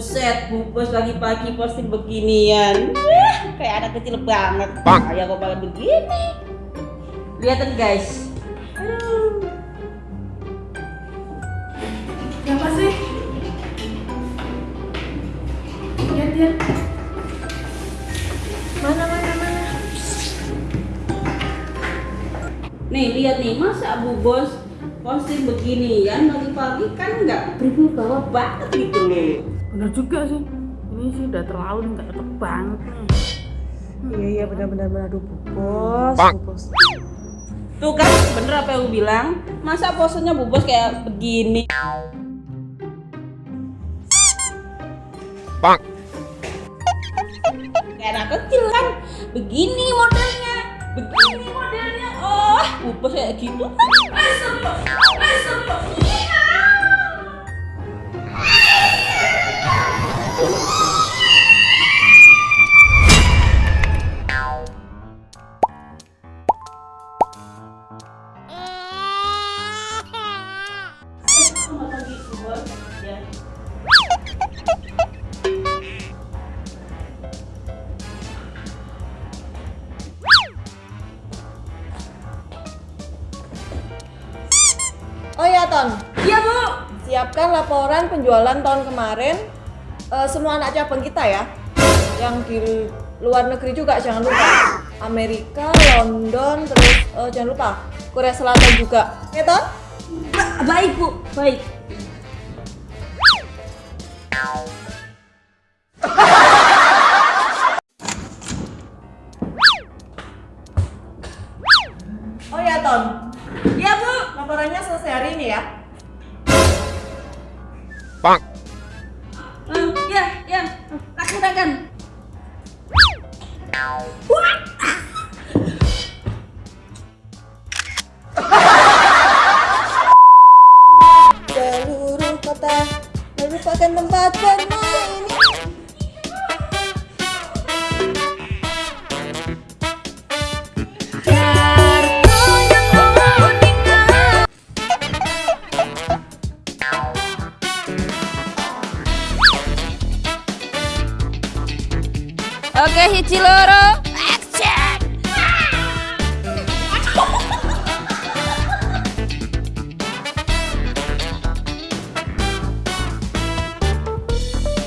Buset, bu bos pagi-pagi posting beginian. Wah, kayak anak kecil banget. Kayak kok malah begini. Lihatin guys. Aduh. Siapa sih? Lihat, lihat. Mana, mana, mana? Nih lihat nih, masa bu bos posting beginian pagi-pagi kan nggak berwibawa banget gitu loh. Bener juga sih. Ini sih udah terlalu nih, nggak cocok banget nih. Iya iya benar-benar benar aduh Bu bos, Bu bos. Tuh kan bener apa yang aku bilang? Masa posenya bu bos kayak begini? Bang. Kayak anak kecil kan? Begini modelnya, begini modelnya. Oh, bu bos kayak gitu kan? Astagfirullah, astagfirullah. Ya. Oh ya Ton, Iya, Bu. siapkan laporan penjualan tahun kemarin eh, semua anak cabang kita ya. Yang di luar negeri juga jangan lupa. Amerika, London, terus eh, jangan lupa Korea Selatan juga. Ya Ton? Ba- Baik, Bu. Baik. Oh ya Ton, Iya, Bu. laporannya selesai hari ini ya. Bang. Eh, ya, ya. Laksanakan. Seluruh kota merupakan tempat bermain. Oke, hiji loro.